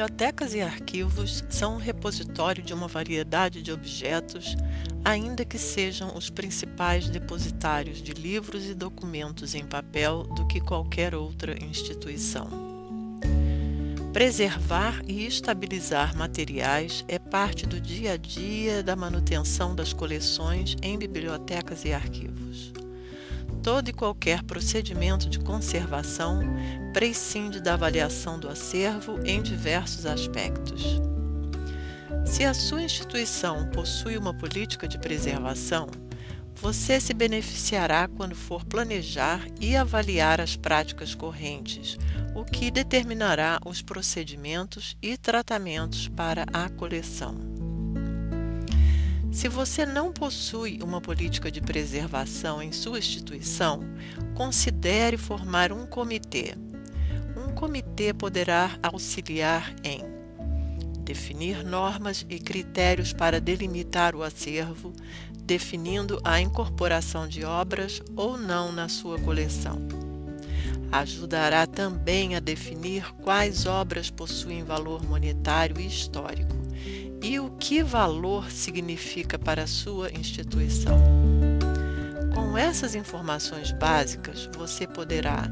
Bibliotecas e arquivos são um repositório de uma variedade de objetos, ainda que sejam os principais depositários de livros e documentos em papel do que qualquer outra instituição. Preservar e estabilizar materiais é parte do dia a dia da manutenção das coleções em bibliotecas e arquivos. Todo e qualquer procedimento de conservação prescinde da avaliação do acervo em diversos aspectos. Se a sua instituição possui uma política de preservação, você se beneficiará quando for planejar e avaliar as práticas correntes, o que determinará os procedimentos e tratamentos para a coleção. Se você não possui uma política de preservação em sua instituição, considere formar um comitê. Um comitê poderá auxiliar em definir normas e critérios para delimitar o acervo, definindo a incorporação de obras ou não na sua coleção. Ajudará também a definir quais obras possuem valor monetário e histórico e o que valor significa para a sua instituição. Com essas informações básicas, você poderá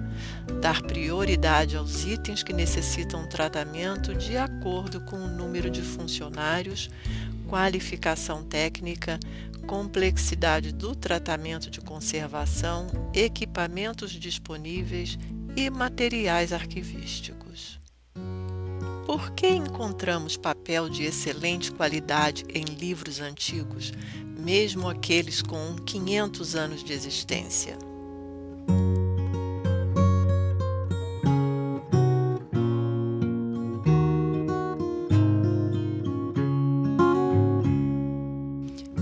dar prioridade aos itens que necessitam tratamento de acordo com o número de funcionários, qualificação técnica, complexidade do tratamento de conservação, equipamentos disponíveis e materiais arquivísticos. Por que encontramos papel de excelente qualidade em livros antigos, mesmo aqueles com 500 anos de existência?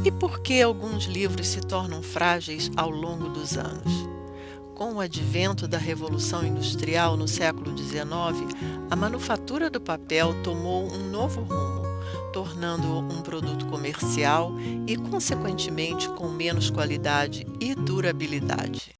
E por que alguns livros se tornam frágeis ao longo dos anos? Com o advento da Revolução Industrial no século XIX, a manufatura do papel tomou um novo rumo, tornando-o um produto comercial e, consequentemente, com menos qualidade e durabilidade.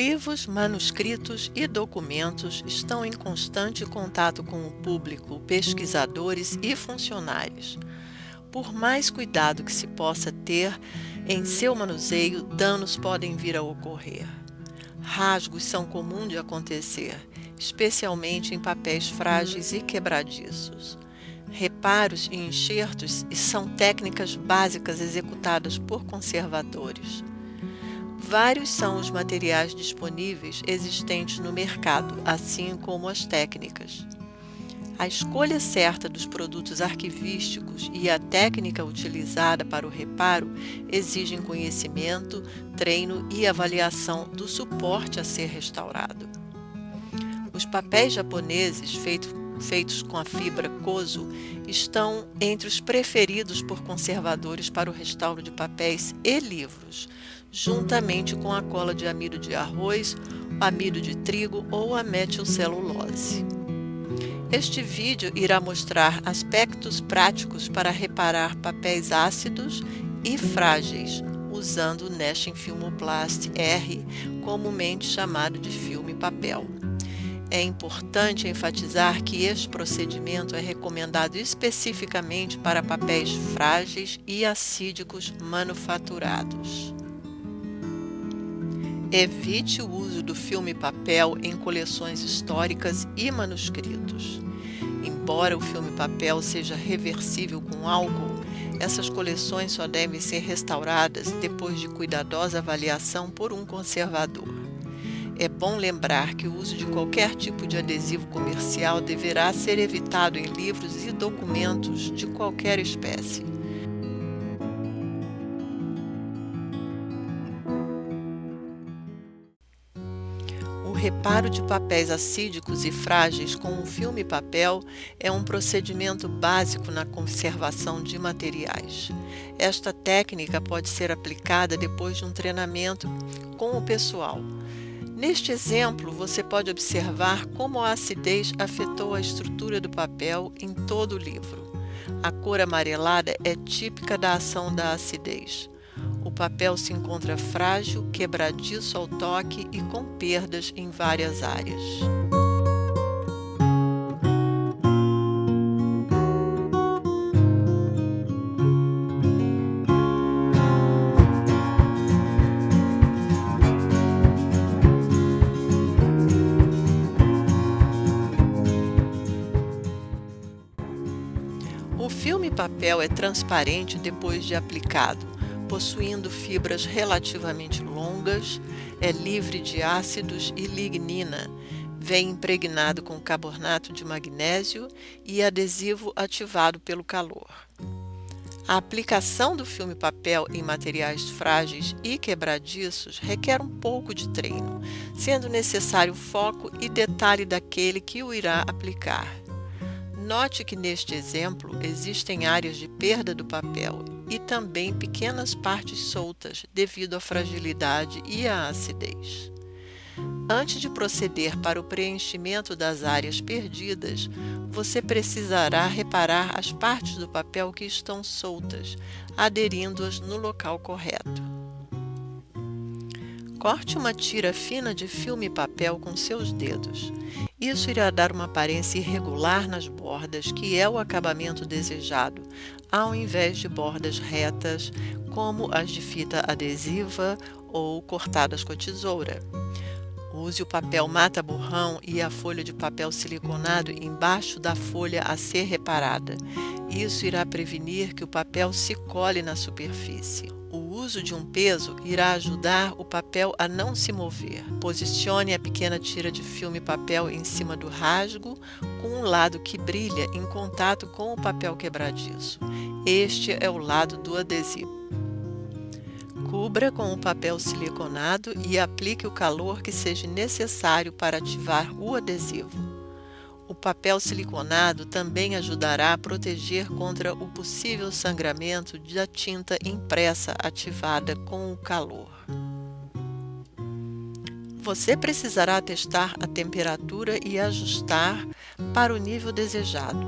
Livros, manuscritos e documentos estão em constante contato com o público, pesquisadores e funcionários. Por mais cuidado que se possa ter em seu manuseio, danos podem vir a ocorrer. Rasgos são comuns de acontecer, especialmente em papéis frágeis e quebradiços. Reparos e enxertos são técnicas básicas executadas por conservadores. Vários são os materiais disponíveis existentes no mercado, assim como as técnicas. A escolha certa dos produtos arquivísticos e a técnica utilizada para o reparo exigem conhecimento, treino e avaliação do suporte a ser restaurado. Os papéis japoneses feitos feitos com a fibra Kozo estão entre os preferidos por conservadores para o restauro de papéis e livros, juntamente com a cola de amido de arroz, amido de trigo ou a metilcelulose. Este vídeo irá mostrar aspectos práticos para reparar papéis ácidos e frágeis, usando o Nashing Filmoplast R, comumente chamado de filme papel. É importante enfatizar que este procedimento é recomendado especificamente para papéis frágeis e acídicos manufaturados. Evite o uso do filme papel em coleções históricas e manuscritos. Embora o filme papel seja reversível com álcool, essas coleções só devem ser restauradas depois de cuidadosa avaliação por um conservador. É bom lembrar que o uso de qualquer tipo de adesivo comercial deverá ser evitado em livros e documentos de qualquer espécie. O reparo de papéis acídicos e frágeis com o filme papel é um procedimento básico na conservação de materiais. Esta técnica pode ser aplicada depois de um treinamento com o pessoal Neste exemplo, você pode observar como a acidez afetou a estrutura do papel em todo o livro. A cor amarelada é típica da ação da acidez. O papel se encontra frágil, quebradiço ao toque e com perdas em várias áreas. Filme papel é transparente depois de aplicado, possuindo fibras relativamente longas, é livre de ácidos e lignina, vem impregnado com carbonato de magnésio e adesivo ativado pelo calor. A aplicação do filme papel em materiais frágeis e quebradiços requer um pouco de treino, sendo necessário foco e detalhe daquele que o irá aplicar. Note que neste exemplo existem áreas de perda do papel e também pequenas partes soltas devido à fragilidade e à acidez. Antes de proceder para o preenchimento das áreas perdidas, você precisará reparar as partes do papel que estão soltas, aderindo-as no local correto. Corte uma tira fina de filme papel com seus dedos. Isso irá dar uma aparência irregular nas bordas, que é o acabamento desejado, ao invés de bordas retas, como as de fita adesiva ou cortadas com a tesoura. Use o papel mata-borrão e a folha de papel siliconado embaixo da folha a ser reparada. Isso irá prevenir que o papel se cole na superfície. Uso de um peso irá ajudar o papel a não se mover. Posicione a pequena tira de filme papel em cima do rasgo, com um lado que brilha em contato com o papel quebradiço. Este é o lado do adesivo. Cubra com o papel siliconado e aplique o calor que seja necessário para ativar o adesivo. Papel siliconado também ajudará a proteger contra o possível sangramento da tinta impressa ativada com o calor. Você precisará testar a temperatura e ajustar para o nível desejado.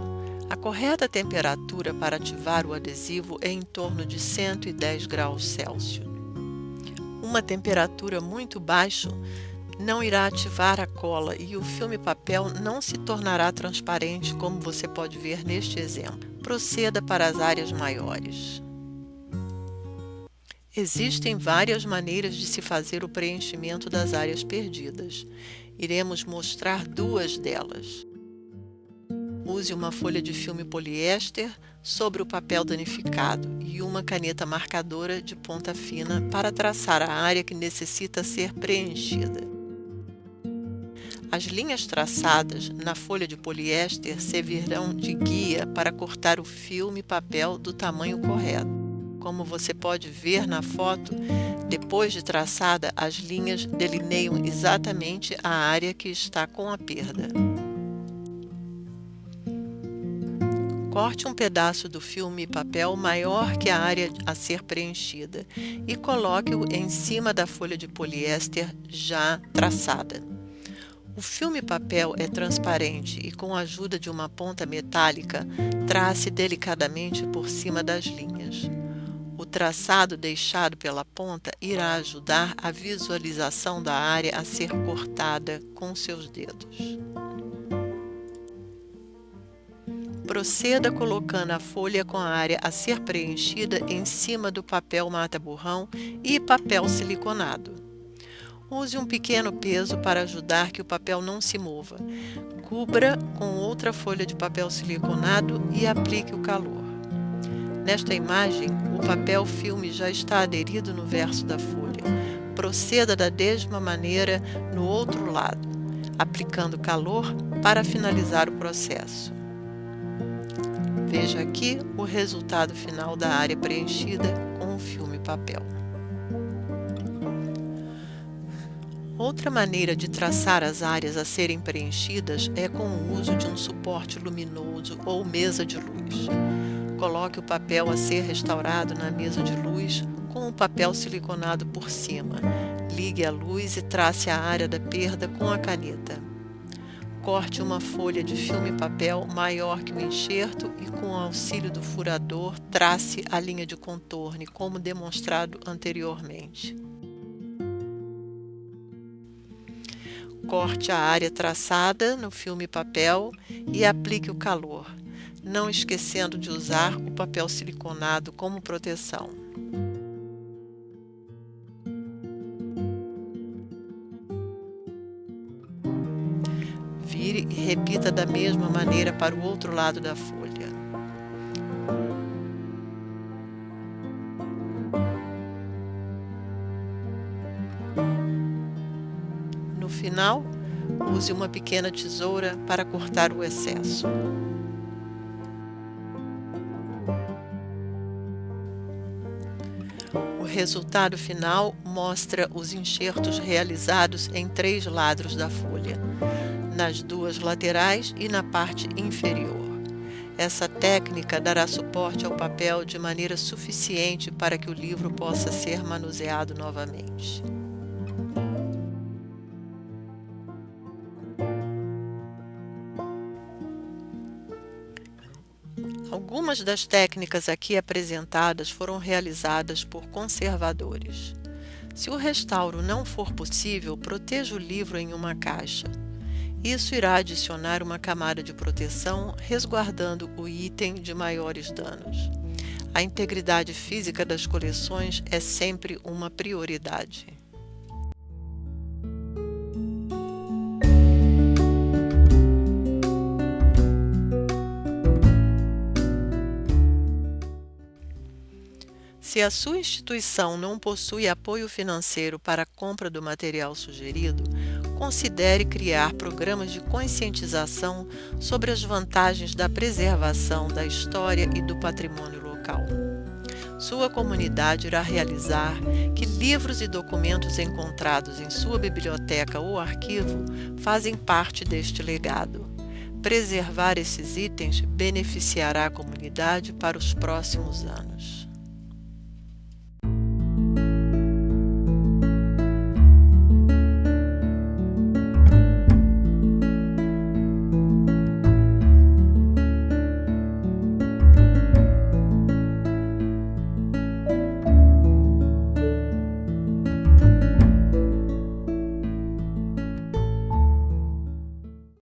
A correta temperatura para ativar o adesivo é em torno de 110 graus Celsius. Uma temperatura muito baixa não irá ativar a cola e o filme papel não se tornará transparente como você pode ver neste exemplo. Proceda para as áreas maiores. Existem várias maneiras de se fazer o preenchimento das áreas perdidas. Iremos mostrar duas delas. Use uma folha de filme poliéster sobre o papel danificado e uma caneta marcadora de ponta fina para traçar a área que necessita ser preenchida. As linhas traçadas na folha de poliéster servirão de guia para cortar o filme papel do tamanho correto. Como você pode ver na foto, depois de traçada, as linhas delineiam exatamente a área que está com a perda. Corte um pedaço do filme papel maior que a área a ser preenchida e coloque-o em cima da folha de poliéster já traçada. O filme papel é transparente e, com a ajuda de uma ponta metálica, trace delicadamente por cima das linhas. O traçado deixado pela ponta irá ajudar a visualização da área a ser cortada com seus dedos. Proceda colocando a folha com a área a ser preenchida em cima do papel mata-borrão e papel siliconado. Use um pequeno peso para ajudar que o papel não se mova. Cubra com outra folha de papel siliconado e aplique o calor. Nesta imagem, o papel filme já está aderido no verso da folha. Proceda da mesma maneira no outro lado, aplicando calor para finalizar o processo. Veja aqui o resultado final da área preenchida com o filme papel. Outra maneira de traçar as áreas a serem preenchidas é com o uso de um suporte luminoso ou mesa de luz. Coloque o papel a ser restaurado na mesa de luz com o papel siliconado por cima. Ligue a luz e trace a área da perda com a caneta. Corte uma folha de filme papel maior que o enxerto e, com o auxílio do furador, trace a linha de contorno, como demonstrado anteriormente. Corte a área traçada no filme papel e aplique o calor, não esquecendo de usar o papel siliconado como proteção. Vire e repita da mesma maneira para o outro lado da folha. Final, use uma pequena tesoura para cortar o excesso. O resultado final mostra os enxertos realizados em três lados da folha, nas duas laterais e na parte inferior. Essa técnica dará suporte ao papel de maneira suficiente para que o livro possa ser manuseado novamente. Algumas das técnicas aqui apresentadas foram realizadas por conservadores. Se o restauro não for possível, proteja o livro em uma caixa. Isso irá adicionar uma camada de proteção, resguardando o item de maiores danos. A integridade física das coleções é sempre uma prioridade. Se a sua instituição não possui apoio financeiro para a compra do material sugerido, considere criar programas de conscientização sobre as vantagens da preservação da história e do patrimônio local. Sua comunidade irá realizar que livros e documentos encontrados em sua biblioteca ou arquivo fazem parte deste legado. Preservar esses itens beneficiará a comunidade para os próximos anos.